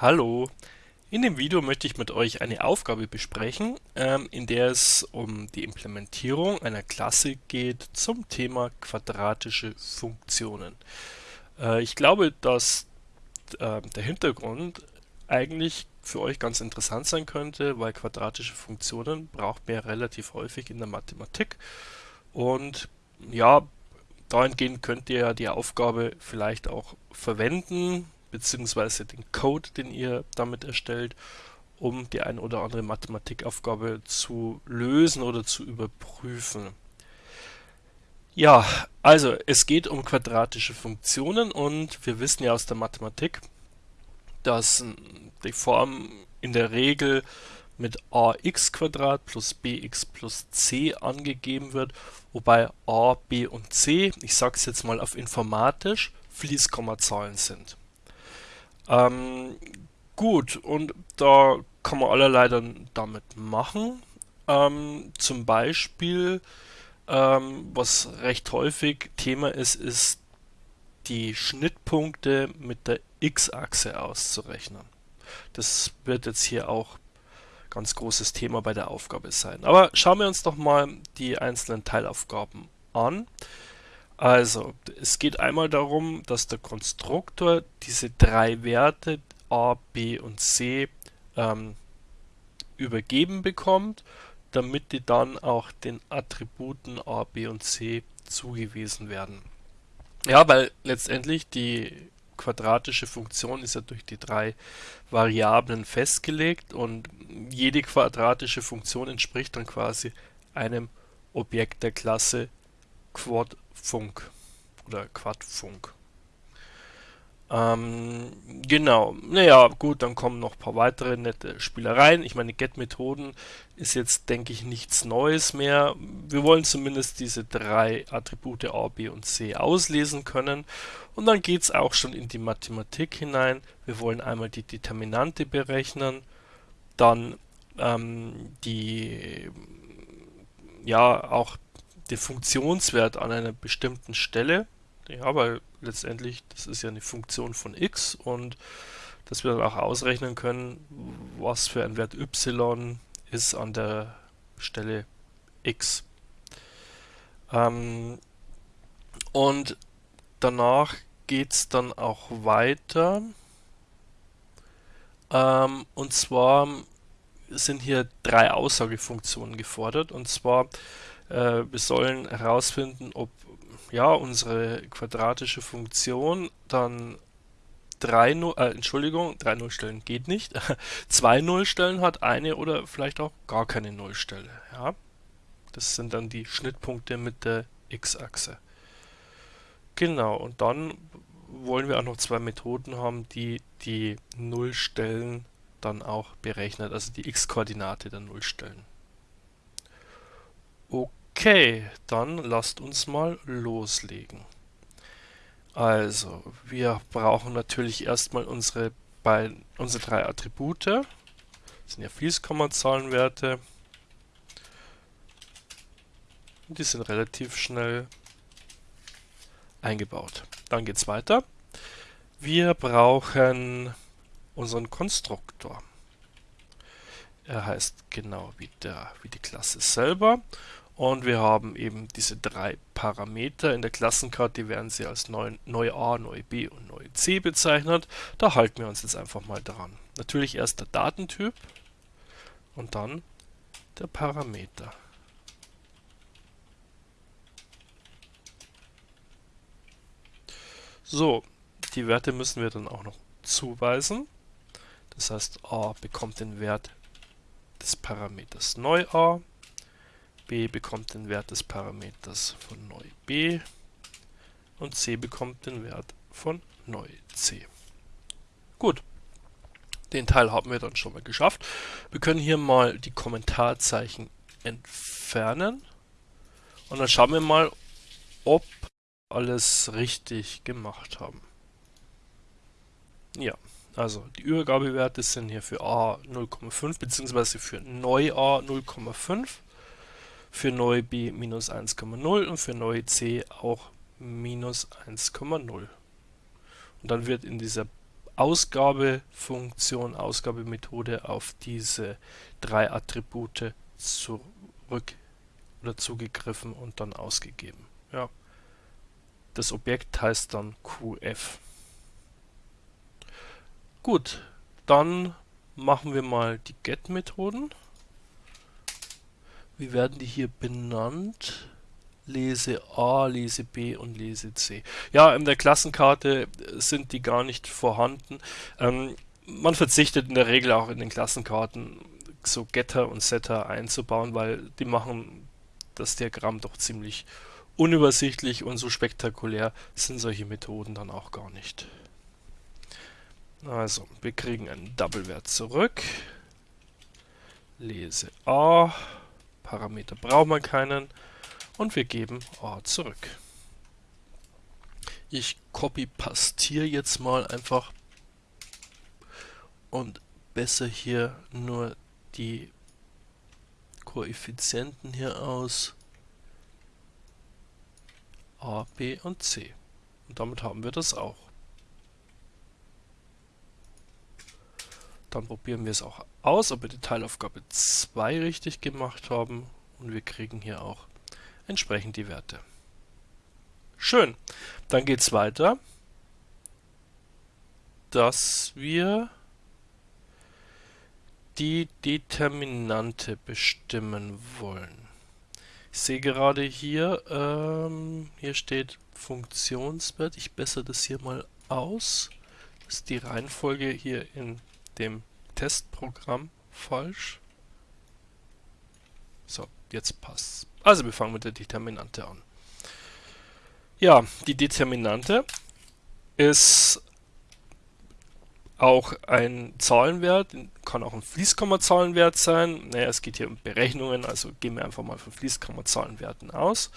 Hallo, in dem Video möchte ich mit euch eine Aufgabe besprechen, ähm, in der es um die Implementierung einer Klasse geht zum Thema quadratische Funktionen. Äh, ich glaube, dass äh, der Hintergrund eigentlich für euch ganz interessant sein könnte, weil quadratische Funktionen braucht man ja relativ häufig in der Mathematik und ja, dahingehend könnt ihr ja die Aufgabe vielleicht auch verwenden, beziehungsweise den Code, den ihr damit erstellt, um die ein oder andere Mathematikaufgabe zu lösen oder zu überprüfen. Ja, also es geht um quadratische Funktionen und wir wissen ja aus der Mathematik, dass die Form in der Regel mit ax plus bx plus c angegeben wird, wobei a, b und c, ich sage es jetzt mal auf informatisch, Fließkommazahlen sind. Ähm, gut, und da kann man allerlei dann damit machen. Ähm, zum Beispiel, ähm, was recht häufig Thema ist, ist die Schnittpunkte mit der x-Achse auszurechnen. Das wird jetzt hier auch ganz großes Thema bei der Aufgabe sein. Aber schauen wir uns doch mal die einzelnen Teilaufgaben an. Also, es geht einmal darum, dass der Konstruktor diese drei Werte a, b und c ähm, übergeben bekommt, damit die dann auch den Attributen a, b und c zugewiesen werden. Ja, weil letztendlich die quadratische Funktion ist ja durch die drei Variablen festgelegt und jede quadratische Funktion entspricht dann quasi einem Objekt der Klasse Quadfunk oder Quadfunk. Ähm, genau, naja, gut, dann kommen noch ein paar weitere nette Spielereien. Ich meine, Get-Methoden ist jetzt, denke ich, nichts Neues mehr. Wir wollen zumindest diese drei Attribute A, B und C auslesen können. Und dann geht es auch schon in die Mathematik hinein. Wir wollen einmal die Determinante berechnen, dann ähm, die, ja, auch den Funktionswert an einer bestimmten Stelle. Ja, weil letztendlich, das ist ja eine Funktion von x und dass wir dann auch ausrechnen können, was für ein Wert y ist an der Stelle x. Ähm, und danach geht es dann auch weiter. Ähm, und zwar sind hier drei Aussagefunktionen gefordert. Und zwar äh, wir sollen herausfinden, ob ja unsere quadratische Funktion dann drei Null, äh, Entschuldigung, drei Nullstellen geht nicht, zwei Nullstellen hat, eine oder vielleicht auch gar keine Nullstelle. Ja, das sind dann die Schnittpunkte mit der x-Achse. Genau, und dann wollen wir auch noch zwei Methoden haben, die die Nullstellen dann auch berechnet, also die x-Koordinate der Nullstellen. Okay. Okay, dann lasst uns mal loslegen. Also, wir brauchen natürlich erstmal unsere, unsere drei Attribute. Das sind ja Fließkommazahlenwerte. Die sind relativ schnell eingebaut. Dann geht es weiter. Wir brauchen unseren Konstruktor. Er heißt genau wie, der, wie die Klasse selber und wir haben eben diese drei Parameter in der Klassenkarte, die werden sie als neu, neu A, neu B und neu C bezeichnet. Da halten wir uns jetzt einfach mal dran. Natürlich erst der Datentyp und dann der Parameter. So, die Werte müssen wir dann auch noch zuweisen. Das heißt, a bekommt den Wert des Parameters neu a b bekommt den Wert des Parameters von neu b und c bekommt den Wert von neu c. Gut, den Teil haben wir dann schon mal geschafft. Wir können hier mal die Kommentarzeichen entfernen und dann schauen wir mal, ob alles richtig gemacht haben. Ja, also die Übergabewerte sind hier für a 0,5 bzw. für neu a 0,5 für neu b minus 1,0 und für neu c auch minus 1,0. Und dann wird in dieser Ausgabefunktion, Ausgabemethode auf diese drei Attribute zurück oder zugegriffen und dann ausgegeben. Ja. Das Objekt heißt dann QF. Gut, dann machen wir mal die GET-Methoden. Wie werden die hier benannt? Lese A, Lese B und Lese C. Ja, in der Klassenkarte sind die gar nicht vorhanden. Ähm, man verzichtet in der Regel auch in den Klassenkarten so Getter und Setter einzubauen, weil die machen das Diagramm doch ziemlich unübersichtlich und so spektakulär sind solche Methoden dann auch gar nicht. Also, wir kriegen einen Double-Wert zurück. Lese A. Parameter brauchen wir keinen. Und wir geben A zurück. Ich copy-pastiere jetzt mal einfach und besser hier nur die Koeffizienten hier aus. A, B und C. Und damit haben wir das auch. Dann probieren wir es auch aus, ob wir die Teilaufgabe 2 richtig gemacht haben. Und wir kriegen hier auch entsprechend die Werte. Schön. Dann geht es weiter, dass wir die Determinante bestimmen wollen. Ich sehe gerade hier, ähm, hier steht Funktionswert. Ich bessere das hier mal aus. Das ist die Reihenfolge hier in dem Testprogramm falsch. So, jetzt passt Also wir fangen mit der Determinante an. Ja, die Determinante ist auch ein Zahlenwert, kann auch ein Fließkommazahlenwert sein. Naja, es geht hier um Berechnungen, also gehen wir einfach mal von Fließkommazahlenwerten aus.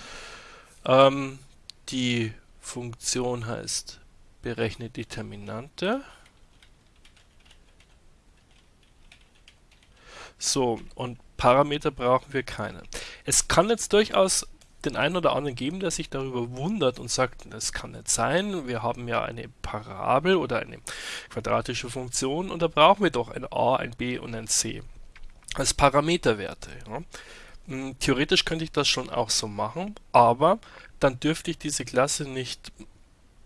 Ähm, die Funktion heißt berechne Determinante. So, und Parameter brauchen wir keine. Es kann jetzt durchaus den einen oder anderen geben, der sich darüber wundert und sagt, das kann nicht sein, wir haben ja eine Parabel oder eine quadratische Funktion und da brauchen wir doch ein a, ein b und ein c als Parameterwerte. Ja. Hm, theoretisch könnte ich das schon auch so machen, aber dann dürfte ich diese Klasse nicht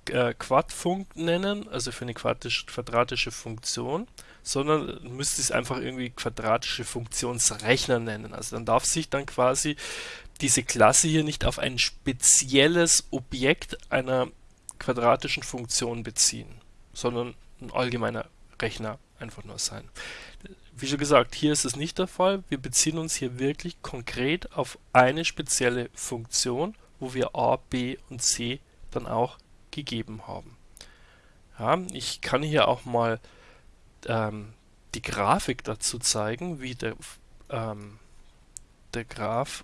äh, Quadfunkt nennen, also für eine quadratische Funktion, sondern müsste es einfach irgendwie quadratische Funktionsrechner nennen. Also dann darf sich dann quasi diese Klasse hier nicht auf ein spezielles Objekt einer quadratischen Funktion beziehen, sondern ein allgemeiner Rechner einfach nur sein. Wie schon gesagt, hier ist es nicht der Fall. Wir beziehen uns hier wirklich konkret auf eine spezielle Funktion, wo wir a, b und c dann auch gegeben haben. Ja, ich kann hier auch mal ähm, die Grafik dazu zeigen, wie der, ähm, der Graph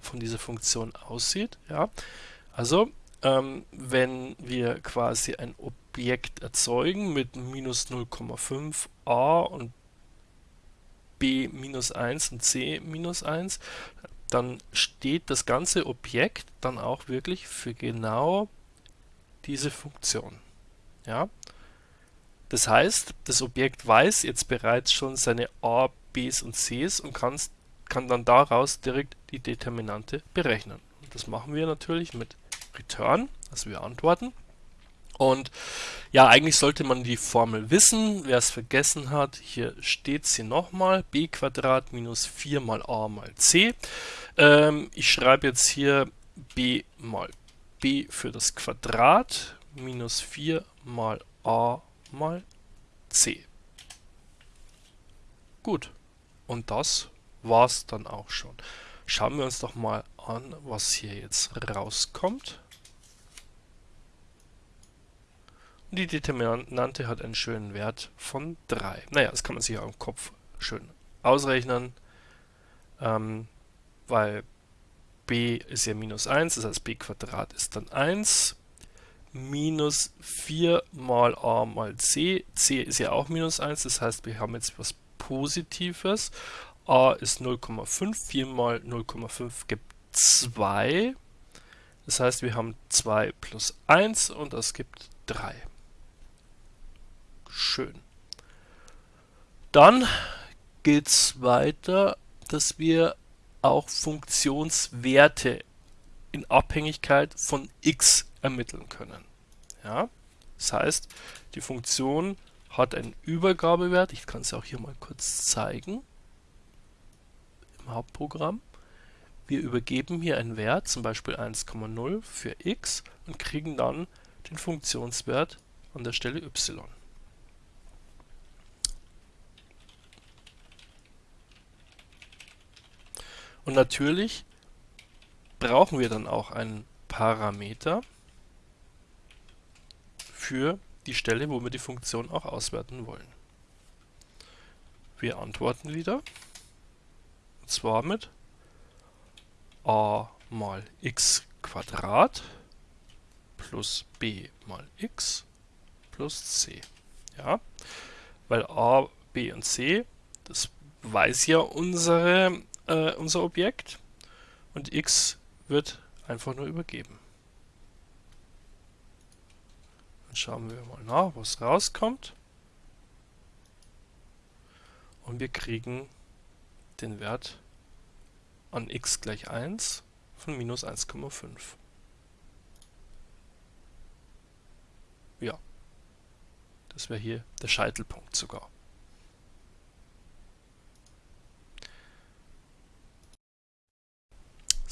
von dieser Funktion aussieht. Ja? Also, ähm, wenn wir quasi ein Objekt erzeugen mit minus 0,5 a und b minus 1 und c minus 1, dann steht das ganze Objekt dann auch wirklich für genau diese Funktion. Ja? Das heißt, das Objekt weiß jetzt bereits schon seine a, b's und c's und kann, kann dann daraus direkt die Determinante berechnen. Und das machen wir natürlich mit return, also wir antworten. Und ja, eigentlich sollte man die Formel wissen. Wer es vergessen hat, hier steht sie nochmal. b Quadrat minus 4 mal a mal c. Ähm, ich schreibe jetzt hier b mal b für das Quadrat minus 4 mal a mal c. Gut, und das war's dann auch schon. Schauen wir uns doch mal an, was hier jetzt rauskommt. Und die Determinante hat einen schönen Wert von 3. Naja, das kann man sich auch im Kopf schön ausrechnen, ähm, weil b ist ja minus 1, das heißt b Quadrat ist dann 1, minus 4 mal a mal c, c ist ja auch minus 1, das heißt wir haben jetzt was Positives, a ist 0,5, 4 mal 0,5 gibt 2, das heißt wir haben 2 plus 1 und das gibt 3. Schön. Dann geht es weiter, dass wir auch Funktionswerte in Abhängigkeit von x ermitteln können. Ja? Das heißt, die Funktion hat einen Übergabewert, ich kann es auch hier mal kurz zeigen, im Hauptprogramm. Wir übergeben hier einen Wert, zum Beispiel 1,0 für x und kriegen dann den Funktionswert an der Stelle y. Und natürlich brauchen wir dann auch einen Parameter für die Stelle, wo wir die Funktion auch auswerten wollen. Wir antworten wieder, und zwar mit a mal x Quadrat plus b mal x plus c. Ja, weil a, b und c, das weiß ja unsere, äh, unser Objekt und x wird einfach nur übergeben. Dann schauen wir mal nach, was rauskommt. Und wir kriegen den Wert an x gleich 1 von minus 1,5. Ja, das wäre hier der Scheitelpunkt sogar.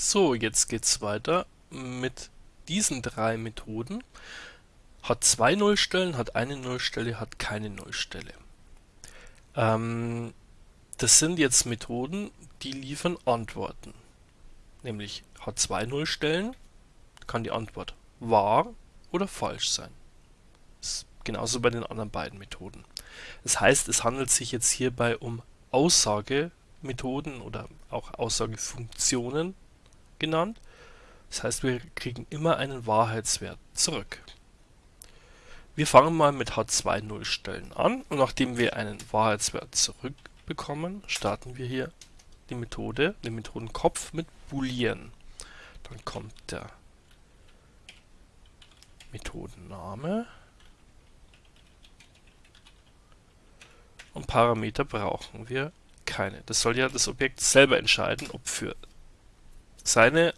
So, jetzt geht es weiter mit diesen drei Methoden. Hat zwei Nullstellen, hat eine Nullstelle, hat keine Nullstelle. Ähm, das sind jetzt Methoden, die liefern Antworten. Nämlich hat zwei Nullstellen, kann die Antwort wahr oder falsch sein. Genauso bei den anderen beiden Methoden. Das heißt, es handelt sich jetzt hierbei um Aussagemethoden oder auch Aussagefunktionen genannt. Das heißt, wir kriegen immer einen Wahrheitswert zurück. Wir fangen mal mit H2 Nullstellen an und nachdem wir einen Wahrheitswert zurückbekommen, starten wir hier die Methode, den Methodenkopf mit Boolean. Dann kommt der Methodenname und Parameter brauchen wir keine. Das soll ja das Objekt selber entscheiden, ob für seine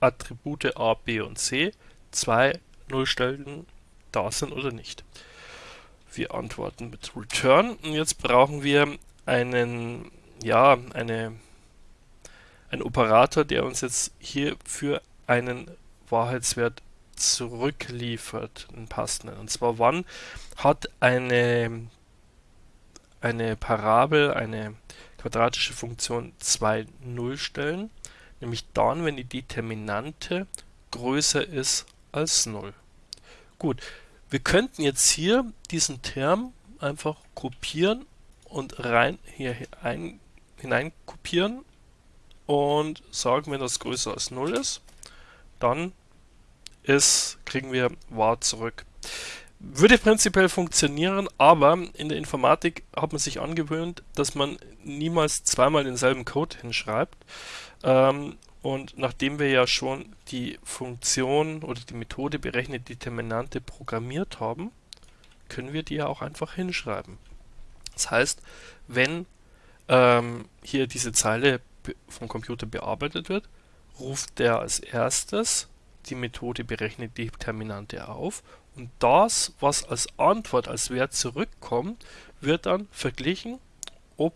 Attribute a, b und c zwei Nullstellen da sind oder nicht. Wir antworten mit return und jetzt brauchen wir einen, ja, eine, einen Operator, der uns jetzt hier für einen Wahrheitswert zurückliefert, einen passenden. Und zwar wann hat eine, eine Parabel, eine quadratische Funktion zwei Nullstellen nämlich dann, wenn die Determinante größer ist als 0. Gut, wir könnten jetzt hier diesen Term einfach kopieren und rein hier ein, hinein kopieren und sagen, wenn das größer als 0 ist, dann ist, kriegen wir wahr zurück. Würde prinzipiell funktionieren, aber in der Informatik hat man sich angewöhnt, dass man niemals zweimal denselben Code hinschreibt. Ähm, und nachdem wir ja schon die Funktion oder die Methode berechnet Determinante programmiert haben, können wir die ja auch einfach hinschreiben. Das heißt, wenn ähm, hier diese Zeile vom Computer bearbeitet wird, ruft der als erstes die Methode berechnet Determinante auf und das, was als Antwort als Wert zurückkommt, wird dann verglichen, ob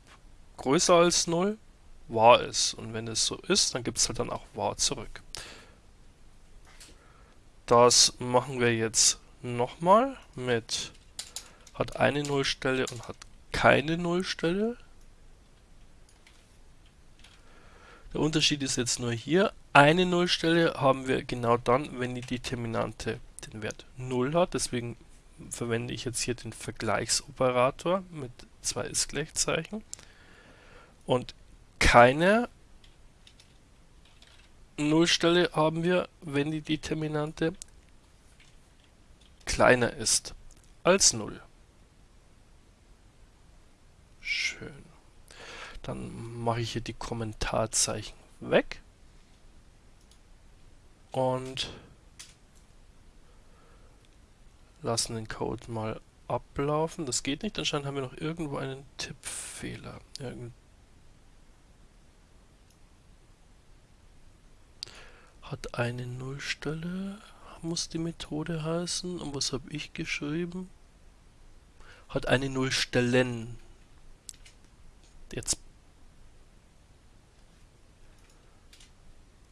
größer als 0 wahr ist. Und wenn es so ist, dann gibt es halt dann auch wahr zurück. Das machen wir jetzt nochmal mit hat eine Nullstelle und hat keine Nullstelle. Der Unterschied ist jetzt nur hier. Eine Nullstelle haben wir genau dann, wenn die Determinante den Wert 0 hat. Deswegen verwende ich jetzt hier den Vergleichsoperator mit zwei Ist-Gleichzeichen. Und keine Nullstelle haben wir, wenn die Determinante kleiner ist als 0. Schön. Dann mache ich hier die Kommentarzeichen weg. Und lassen den Code mal ablaufen. Das geht nicht, anscheinend haben wir noch irgendwo einen Tippfehler. Irgend hat eine Nullstelle, muss die Methode heißen. Und was habe ich geschrieben? Hat eine Nullstellen. Jetzt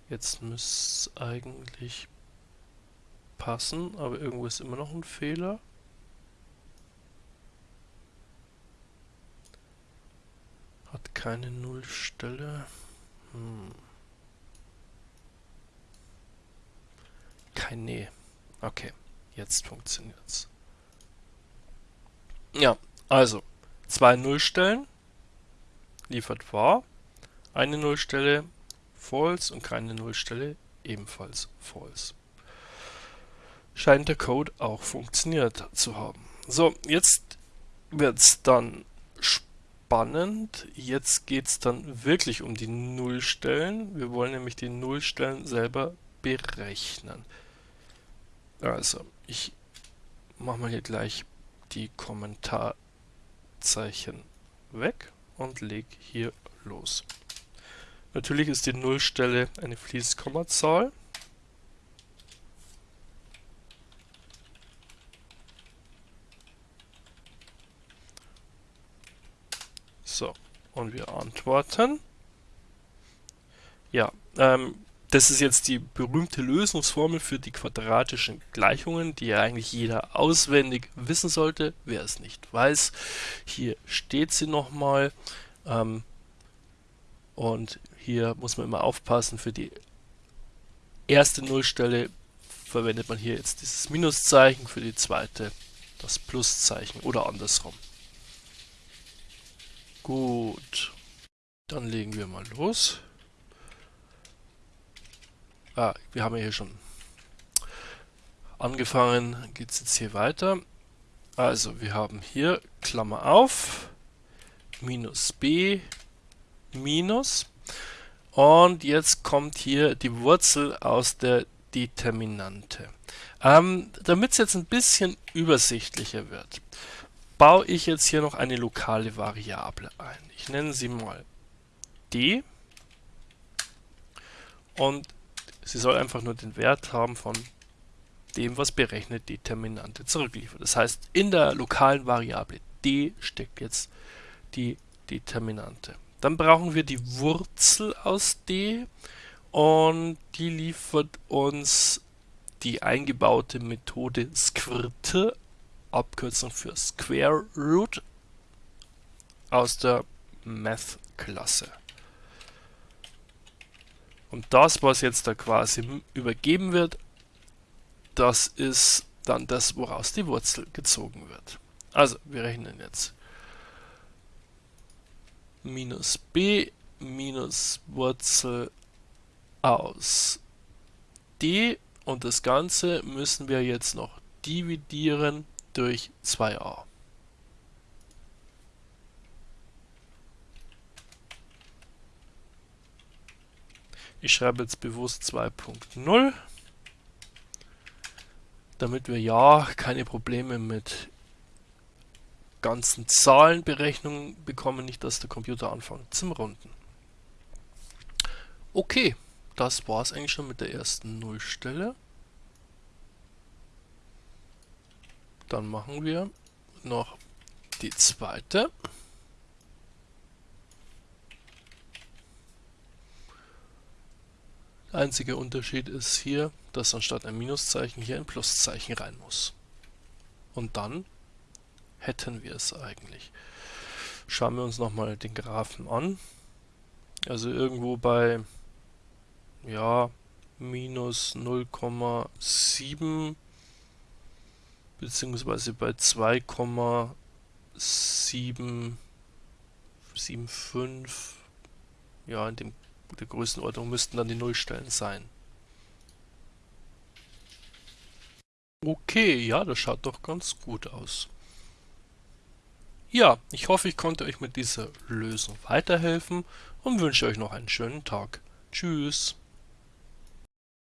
Jetzt müsste es eigentlich passen, aber irgendwo ist immer noch ein Fehler. Hat keine Nullstelle. Hm. Kein Nee. Okay, jetzt funktioniert's. Ja, also zwei Nullstellen liefert wahr, eine Nullstelle false und keine Nullstelle ebenfalls false. Scheint der Code auch funktioniert zu haben. So, jetzt wird es dann spannend. Jetzt geht es dann wirklich um die Nullstellen. Wir wollen nämlich die Nullstellen selber berechnen. Also, ich mache mal hier gleich die Kommentarzeichen weg und lege hier los. Natürlich ist die Nullstelle eine Fließkommazahl. So, und wir antworten. Ja, ähm, das ist jetzt die berühmte Lösungsformel für die quadratischen Gleichungen, die ja eigentlich jeder auswendig wissen sollte. Wer es nicht weiß, hier steht sie nochmal. Ähm, und hier muss man immer aufpassen, für die erste Nullstelle verwendet man hier jetzt dieses Minuszeichen, für die zweite das Pluszeichen oder andersrum. Gut, dann legen wir mal los. Ah, wir haben hier schon angefangen, geht es jetzt hier weiter. Also wir haben hier Klammer auf, minus b, minus. Und jetzt kommt hier die Wurzel aus der Determinante. Ähm, Damit es jetzt ein bisschen übersichtlicher wird, baue ich jetzt hier noch eine lokale Variable ein. Ich nenne sie mal d und Sie soll einfach nur den Wert haben von dem, was berechnet Determinante zurückliefert. Das heißt, in der lokalen Variable d steckt jetzt die Determinante. Dann brauchen wir die Wurzel aus d und die liefert uns die eingebaute Methode squirte, Abkürzung für Square Root, aus der Math-Klasse. Und das, was jetzt da quasi übergeben wird, das ist dann das, woraus die Wurzel gezogen wird. Also, wir rechnen jetzt minus b minus Wurzel aus d und das Ganze müssen wir jetzt noch dividieren durch 2a. Ich schreibe jetzt bewusst 2.0, damit wir ja keine Probleme mit ganzen Zahlenberechnungen bekommen, nicht dass der Computer anfängt zum Runden. Okay, das war es eigentlich schon mit der ersten Nullstelle. Dann machen wir noch die zweite. Der einzige Unterschied ist hier, dass anstatt ein Minuszeichen hier ein Pluszeichen rein muss. Und dann hätten wir es eigentlich. Schauen wir uns nochmal den Graphen an. Also irgendwo bei ja, minus 0,7 beziehungsweise bei 2,775 ja, in dem, der Größenordnung müssten dann die Nullstellen sein. Okay, ja, das schaut doch ganz gut aus. Ja, ich hoffe, ich konnte euch mit dieser Lösung weiterhelfen und wünsche euch noch einen schönen Tag. Tschüss.